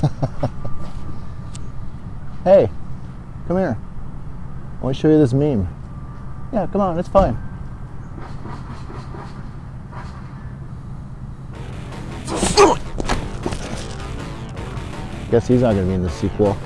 hey, come here. I want to show you this meme. Yeah, come on, it's fine. Guess he's not going to be in the sequel.